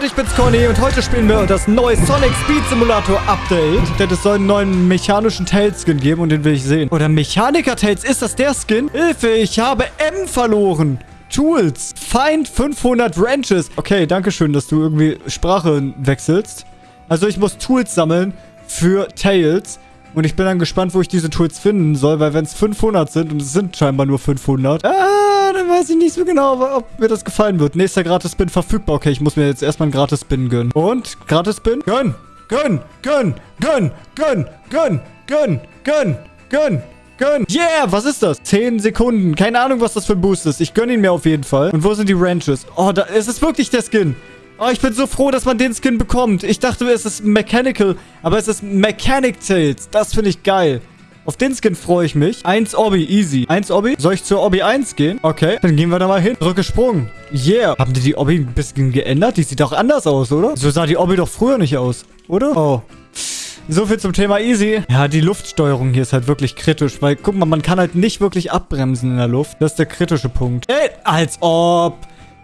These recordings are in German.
Leute, ich bin's Conny und heute spielen wir das neue Sonic Speed Simulator Update. Denn es soll einen neuen mechanischen Tail-Skin geben und den will ich sehen. Oder Mechaniker-Tails, ist das der Skin? Hilfe, ich habe M verloren. Tools. Find 500 Wrenches. Okay, danke schön, dass du irgendwie Sprache wechselst. Also ich muss Tools sammeln für Tails. Und ich bin dann gespannt, wo ich diese Tools finden soll, weil wenn es 500 sind und es sind scheinbar nur 500, ah, dann weiß ich nicht so genau, ob mir das gefallen wird. Nächster Gratis-Spin verfügbar. Okay, ich muss mir jetzt erstmal einen Gratis-Spin gönnen. Und? Gratis-Spin? Gönn! Gönn! Gönn! Gönn! Gönn! Gönn! Gönn! Gönn! Gönn! Gönn! Yeah! Was ist das? 10 Sekunden. Keine Ahnung, was das für ein Boost ist. Ich gönn ihn mir auf jeden Fall. Und wo sind die Ranches? Oh, da, es ist wirklich der Skin. Oh, ich bin so froh, dass man den Skin bekommt. Ich dachte, es ist Mechanical, aber es ist Mechanic Tails. Das finde ich geil. Auf den Skin freue ich mich. 1 Obby, easy. 1 Obby. Soll ich zur Obby 1 gehen? Okay, dann gehen wir da mal hin. Rückgesprungen. Yeah. Haben die die Obby ein bisschen geändert? Die sieht doch anders aus, oder? So sah die Obby doch früher nicht aus, oder? Oh. So viel zum Thema easy. Ja, die Luftsteuerung hier ist halt wirklich kritisch, weil, guck mal, man kann halt nicht wirklich abbremsen in der Luft. Das ist der kritische Punkt. Ey, als ob...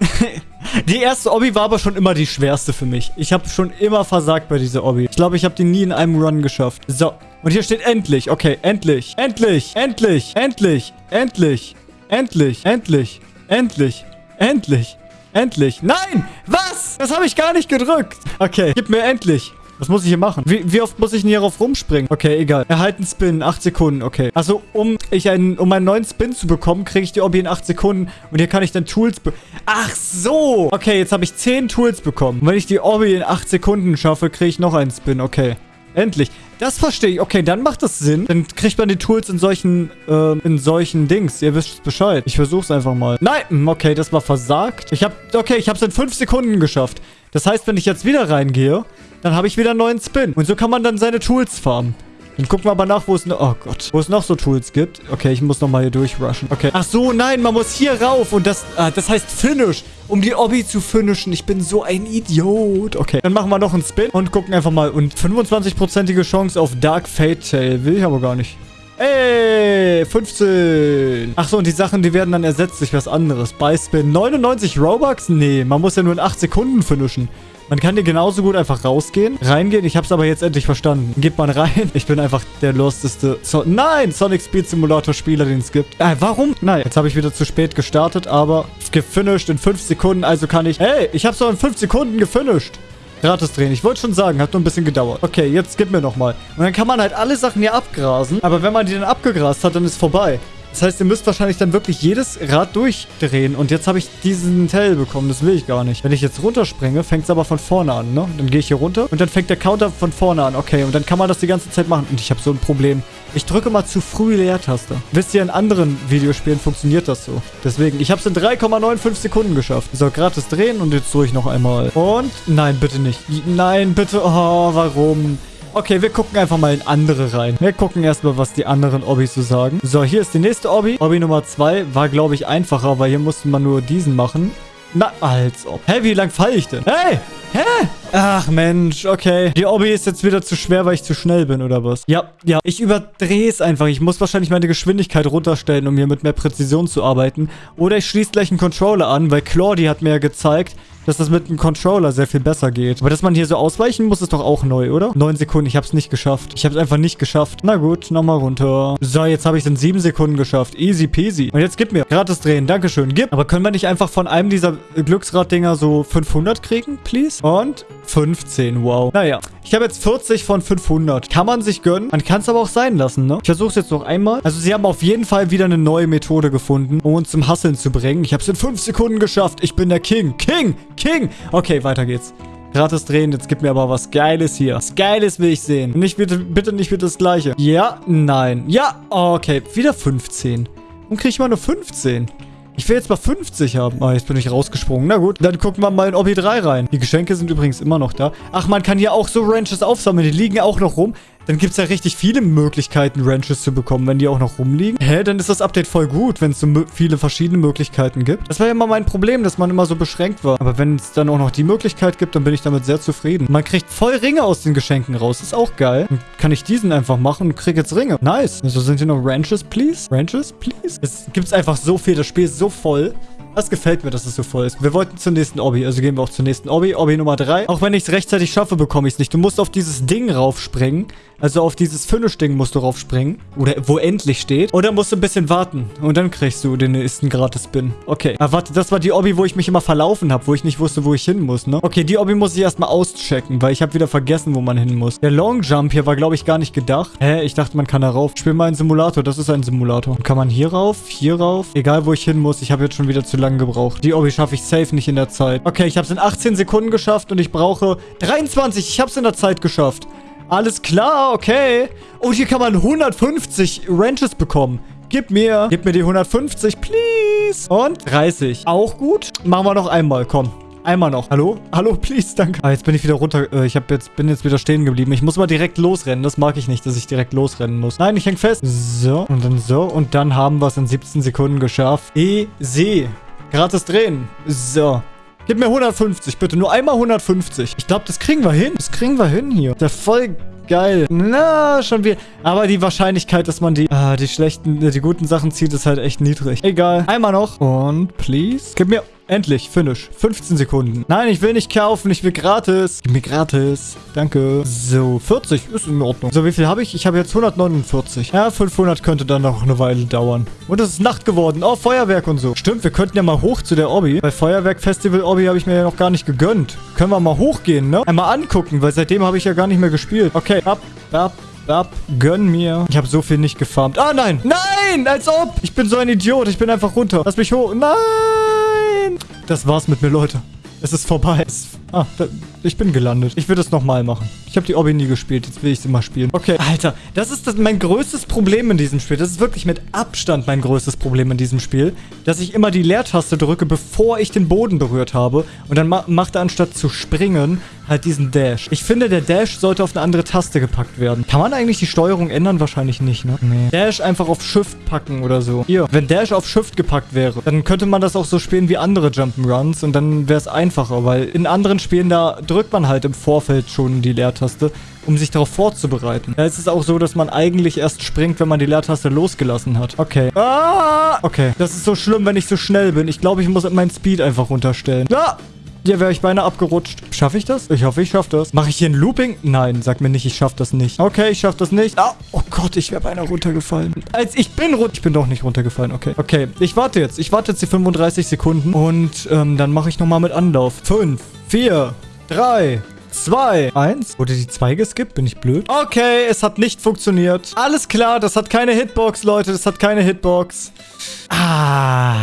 die erste Obby war aber schon immer die schwerste für mich. Ich habe schon immer versagt bei dieser Obby. Ich glaube, ich habe die nie in einem Run geschafft. So. Und hier steht endlich. Okay, endlich. Endlich. Endlich. Endlich. Endlich. Endlich. Endlich. Endlich. Endlich. Endlich. Nein! Was? Das habe ich gar nicht gedrückt. Okay, gib mir endlich. Was muss ich hier machen? Wie, wie oft muss ich denn hierauf rumspringen? Okay, egal. Erhalten Spin. 8 Sekunden. Okay. Also, um, ich einen, um einen neuen Spin zu bekommen, kriege ich die Obby in 8 Sekunden. Und hier kann ich dann Tools... Ach so! Okay, jetzt habe ich 10 Tools bekommen. Und wenn ich die Obby in 8 Sekunden schaffe, kriege ich noch einen Spin. Okay. Endlich. Das verstehe ich. Okay, dann macht das Sinn. Dann kriegt man die Tools in solchen, äh, in solchen Dings. Ihr wisst Bescheid. Ich versuche es einfach mal. Nein, hm, okay, das war versagt. Ich habe, okay, ich habe es in 5 Sekunden geschafft. Das heißt, wenn ich jetzt wieder reingehe, dann habe ich wieder einen neuen Spin. Und so kann man dann seine Tools farmen. Dann gucken wir aber nach, wo es noch... Oh Gott. Wo es noch so Tools gibt. Okay, ich muss nochmal hier durchrushen. Okay. Ach so, nein, man muss hier rauf. Und das... Ah, das heißt Finish. Um die Obby zu finishen. Ich bin so ein Idiot. Okay. Dann machen wir noch einen Spin und gucken einfach mal. Und 25%ige Chance auf Dark Fate Tail. Will ich aber gar nicht. Ey, 15. Ach so, und die Sachen, die werden dann ersetzt durch was anderes. Bei Spin 99 Robux? Nee, man muss ja nur in 8 Sekunden finishen. Man kann hier genauso gut einfach rausgehen, reingehen. Ich habe es aber jetzt endlich verstanden. Geht man rein. Ich bin einfach der losteste... So Nein! Sonic Speed Simulator Spieler, den es gibt. Äh, warum? Nein, jetzt habe ich wieder zu spät gestartet, aber gefinisht in 5 Sekunden. Also kann ich... Hey, ich habe es doch in 5 Sekunden gefinisht. Gratis drehen. Ich wollte schon sagen, hat nur ein bisschen gedauert. Okay, jetzt gib mir nochmal. Und dann kann man halt alle Sachen hier abgrasen. Aber wenn man die dann abgegrast hat, dann ist vorbei. Das heißt, ihr müsst wahrscheinlich dann wirklich jedes Rad durchdrehen. Und jetzt habe ich diesen Tell bekommen. Das will ich gar nicht. Wenn ich jetzt runterspringe, fängt es aber von vorne an, ne? Dann gehe ich hier runter und dann fängt der Counter von vorne an. Okay, und dann kann man das die ganze Zeit machen. Und ich habe so ein Problem. Ich drücke mal zu früh Leertaste. Wisst ihr, in anderen Videospielen funktioniert das so. Deswegen, ich habe es in 3,95 Sekunden geschafft. So, gratis drehen und jetzt drücke ich noch einmal. Und, nein, bitte nicht. Nein, bitte. Oh, warum? Okay, wir gucken einfach mal in andere rein. Wir gucken erstmal, was die anderen Obbys so sagen. So, hier ist die nächste Obby. Obby Nummer 2 war, glaube ich, einfacher, weil hier musste man nur diesen machen. Na, als ob. Hä, wie lang falle ich denn? Hey! Hä? Ach, Mensch, okay. Die Obby ist jetzt wieder zu schwer, weil ich zu schnell bin, oder was? Ja, ja. Ich überdrehe es einfach. Ich muss wahrscheinlich meine Geschwindigkeit runterstellen, um hier mit mehr Präzision zu arbeiten. Oder ich schließe gleich einen Controller an, weil Claudie hat mir ja gezeigt, dass das mit einem Controller sehr viel besser geht. Aber dass man hier so ausweichen muss, ist doch auch neu, oder? Neun Sekunden, ich habe es nicht geschafft. Ich habe es einfach nicht geschafft. Na gut, nochmal runter. So, jetzt habe ich es in sieben Sekunden geschafft. Easy peasy. Und jetzt gib mir. Gratis drehen, Dankeschön. Gib. Aber können wir nicht einfach von einem dieser Glücksrad-Dinger so 500 kriegen, please? Und 15, wow. Naja, ich habe jetzt 40 von 500. Kann man sich gönnen. Man kann es aber auch sein lassen, ne? Ich versuche es jetzt noch einmal. Also sie haben auf jeden Fall wieder eine neue Methode gefunden, um uns zum Hasseln zu bringen. Ich habe es in 5 Sekunden geschafft. Ich bin der King. King! King! Okay, weiter geht's. Gratis drehen, jetzt gib mir aber was Geiles hier. Was Geiles will ich sehen. Nicht bitte, bitte nicht wieder das Gleiche. Ja, nein. Ja, okay. Wieder 15. Und kriege ich mal nur 15? Ich will jetzt mal 50 haben. Ah, jetzt bin ich rausgesprungen. Na gut, dann gucken wir mal in Obby 3 rein. Die Geschenke sind übrigens immer noch da. Ach, man kann hier auch so Ranches aufsammeln. Die liegen auch noch rum. Dann gibt es ja richtig viele Möglichkeiten, Ranches zu bekommen, wenn die auch noch rumliegen. Hä, dann ist das Update voll gut, wenn es so viele verschiedene Möglichkeiten gibt. Das war ja immer mein Problem, dass man immer so beschränkt war. Aber wenn es dann auch noch die Möglichkeit gibt, dann bin ich damit sehr zufrieden. Man kriegt voll Ringe aus den Geschenken raus. ist auch geil. Dann kann ich diesen einfach machen und kriege jetzt Ringe. Nice. Also sind hier noch Ranches, please? Ranches, please? Es gibt einfach so viel. Das Spiel ist so voll. Das gefällt mir, dass es so voll ist. Wir wollten zur nächsten Obby, also gehen wir auch zur nächsten Obby. Obby Nummer 3. Auch wenn ich es rechtzeitig schaffe, bekomme ich es nicht. Du musst auf dieses Ding raufspringen. Also auf dieses Finish-Ding musst du raufspringen. Oder wo endlich steht. Oder musst du ein bisschen warten. Und dann kriegst du den nächsten Gratis-Spin. Okay. Aber warte, das war die Obby, wo ich mich immer verlaufen habe. Wo ich nicht wusste, wo ich hin muss, ne? Okay, die Obby muss ich erstmal auschecken, weil ich habe wieder vergessen, wo man hin muss. Der Long Jump hier war, glaube ich, gar nicht gedacht. Hä? Ich dachte, man kann da rauf. Spiel mal einen Simulator. Das ist ein Simulator. Und kann man hier rauf? Hier rauf? Egal, wo ich hin muss. Ich habe jetzt schon wieder zu lange gebraucht. Die Obby schaffe ich safe nicht in der Zeit. Okay, ich habe es in 18 Sekunden geschafft und ich brauche 23. Ich habe es in der Zeit geschafft. Alles klar, okay. Und hier kann man 150 Ranches bekommen. Gib mir. Gib mir die 150, please. Und 30. Auch gut. Machen wir noch einmal, komm. Einmal noch. Hallo? Hallo, please, danke. Ah, jetzt bin ich wieder runter. Äh, ich hab jetzt, bin jetzt wieder stehen geblieben. Ich muss mal direkt losrennen. Das mag ich nicht, dass ich direkt losrennen muss. Nein, ich häng fest. So, und dann so. Und dann haben wir es in 17 Sekunden geschafft. Easy. Gratis drehen. So. Gib mir 150, bitte. Nur einmal 150. Ich glaube, das kriegen wir hin. Das kriegen wir hin hier. Der voll geil. Na, schon wieder. Aber die Wahrscheinlichkeit, dass man die, ah, die schlechten, die guten Sachen zieht, ist halt echt niedrig. Egal. Einmal noch. Und please. Gib mir Endlich, Finish. 15 Sekunden. Nein, ich will nicht kaufen, ich will gratis. Gib mir gratis. Danke. So, 40 ist in Ordnung. So, wie viel habe ich? Ich habe jetzt 149. Ja, 500 könnte dann noch eine Weile dauern. Und es ist Nacht geworden. Oh, Feuerwerk und so. Stimmt, wir könnten ja mal hoch zu der Obby. Bei Feuerwerk Festival Obby habe ich mir ja noch gar nicht gegönnt. Können wir mal hochgehen, ne? Einmal angucken, weil seitdem habe ich ja gar nicht mehr gespielt. Okay, ab, ab, ab, gönn mir. Ich habe so viel nicht gefarmt. Ah, nein. Nein, als ob. Ich bin so ein Idiot. Ich bin einfach runter. Lass mich hoch. Nein. Das war's mit mir, Leute. Es ist vorbei. Es, ah, da, ich bin gelandet. Ich will das nochmal machen. Ich habe die Obby nie gespielt. Jetzt will ich sie mal spielen. Okay. Alter, das ist das, mein größtes Problem in diesem Spiel. Das ist wirklich mit Abstand mein größtes Problem in diesem Spiel. Dass ich immer die Leertaste drücke, bevor ich den Boden berührt habe. Und dann ma macht er anstatt zu springen halt diesen Dash. Ich finde, der Dash sollte auf eine andere Taste gepackt werden. Kann man eigentlich die Steuerung ändern? Wahrscheinlich nicht, ne? Nee. Dash einfach auf Shift packen oder so. Hier, wenn Dash auf Shift gepackt wäre, dann könnte man das auch so spielen wie andere Jump'n'Runs und dann wäre es einfacher, weil in anderen Spielen, da drückt man halt im Vorfeld schon die Leertaste um sich darauf vorzubereiten. Da ist es auch so, dass man eigentlich erst springt, wenn man die Leertaste losgelassen hat. Okay. Ah! Okay. Das ist so schlimm, wenn ich so schnell bin. Ich glaube, ich muss meinen Speed einfach runterstellen. Ah! Hier wäre ich beinahe abgerutscht. Schaffe ich das? Ich hoffe, ich schaffe das. Mache ich hier ein Looping? Nein, sag mir nicht, ich schaffe das nicht. Okay, ich schaffe das nicht. Ah, oh Gott, ich wäre beinahe runtergefallen. Als ich bin runter... Ich bin doch nicht runtergefallen, okay. Okay, ich warte jetzt. Ich warte jetzt die 35 Sekunden und ähm, dann mache ich nochmal mit Anlauf. 5, 4, 3, 2, 1. Wurde die 2 geskippt? Bin ich blöd? Okay, es hat nicht funktioniert. Alles klar, das hat keine Hitbox, Leute. Das hat keine Hitbox. Ah.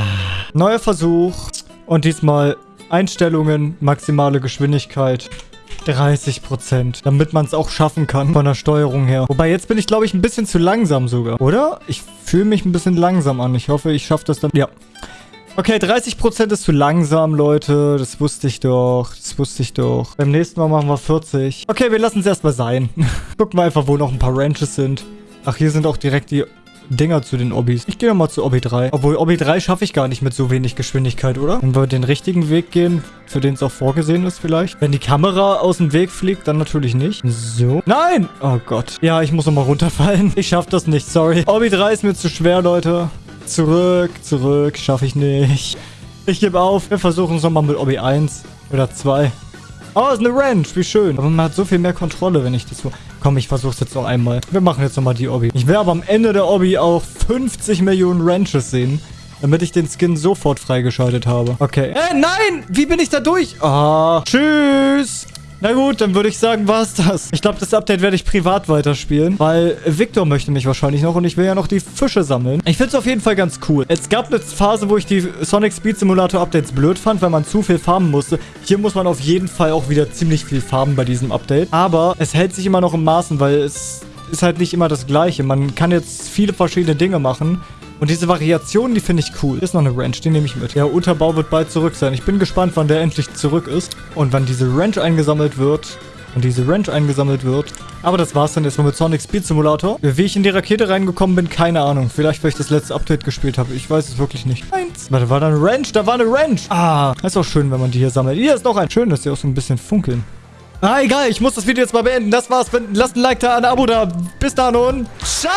Neuer Versuch. Und diesmal Einstellungen, maximale Geschwindigkeit. 30%, damit man es auch schaffen kann von der Steuerung her. Wobei, jetzt bin ich, glaube ich, ein bisschen zu langsam sogar, oder? Ich fühle mich ein bisschen langsam an. Ich hoffe, ich schaffe das dann. Ja. Okay, 30% ist zu langsam, Leute. Das wusste ich doch. Das wusste ich doch. Beim nächsten Mal machen wir 40. Okay, wir lassen es erstmal sein. Gucken wir einfach, wo noch ein paar Ranches sind. Ach, hier sind auch direkt die Dinger zu den Obbys. Ich gehe nochmal zu Obby 3. Obwohl, Obby 3 schaffe ich gar nicht mit so wenig Geschwindigkeit, oder? Wenn wir den richtigen Weg gehen, für den es auch vorgesehen ist vielleicht. Wenn die Kamera aus dem Weg fliegt, dann natürlich nicht. So. Nein! Oh Gott. Ja, ich muss nochmal runterfallen. Ich schaffe das nicht, sorry. Obby 3 ist mir zu schwer, Leute. Zurück, zurück. Schaffe ich nicht. Ich gebe auf. Wir versuchen es nochmal mit Obby 1 oder 2. Oh, ist eine Ranch. Wie schön. Aber man hat so viel mehr Kontrolle, wenn ich das so... Komm, ich versuch's jetzt noch einmal. Wir machen jetzt nochmal die Obby. Ich will aber am Ende der Obby auch 50 Millionen Ranches sehen. Damit ich den Skin sofort freigeschaltet habe. Okay. Äh, nein! Wie bin ich da durch? Ah, tschüss. Na gut, dann würde ich sagen, war's das. Ich glaube, das Update werde ich privat weiterspielen, weil Victor möchte mich wahrscheinlich noch und ich will ja noch die Fische sammeln. Ich finde es auf jeden Fall ganz cool. Es gab eine Phase, wo ich die Sonic Speed Simulator Updates blöd fand, weil man zu viel farmen musste. Hier muss man auf jeden Fall auch wieder ziemlich viel farmen bei diesem Update. Aber es hält sich immer noch im Maßen, weil es ist halt nicht immer das Gleiche. Man kann jetzt viele verschiedene Dinge machen. Und diese Variation, die finde ich cool. Hier ist noch eine Ranch, die nehme ich mit. Der Unterbau wird bald zurück sein. Ich bin gespannt, wann der endlich zurück ist. Und wann diese Ranch eingesammelt wird. Und diese Ranch eingesammelt wird. Aber das war's dann erstmal mit Sonic Speed Simulator. Wie ich in die Rakete reingekommen bin, keine Ahnung. Vielleicht, weil ich das letzte Update gespielt habe. Ich weiß es wirklich nicht. Eins. Warte, war da eine Ranch? Da war eine Ranch. Ah, ist auch schön, wenn man die hier sammelt. Hier ist noch ein. Schön, dass die auch so ein bisschen funkeln. Ah, egal. Ich muss das Video jetzt mal beenden. Das war's. Lasst ein Like da, ein Abo da. Bis dann und ciao!